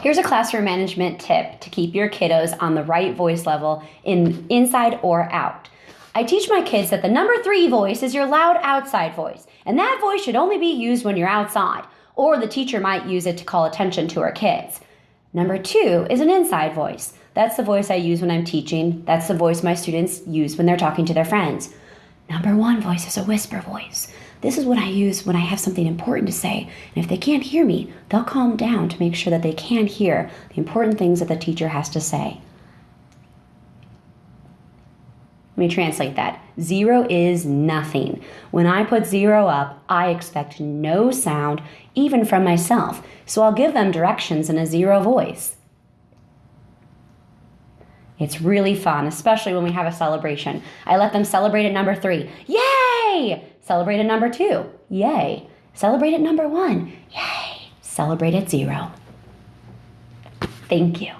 Here's a classroom management tip to keep your kiddos on the right voice level in inside or out. I teach my kids that the number three voice is your loud outside voice, and that voice should only be used when you're outside, or the teacher might use it to call attention to her kids. Number two is an inside voice. That's the voice I use when I'm teaching. That's the voice my students use when they're talking to their friends. Number one voice is a whisper voice. This is what I use when I have something important to say. And if they can't hear me, they'll calm down to make sure that they can hear the important things that the teacher has to say. Let me translate that. Zero is nothing. When I put zero up, I expect no sound, even from myself. So I'll give them directions in a zero voice. It's really fun, especially when we have a celebration. I let them celebrate at number three. Yay! Celebrate at number two. Yay. Celebrate at number one. Yay. Celebrate at zero. Thank you.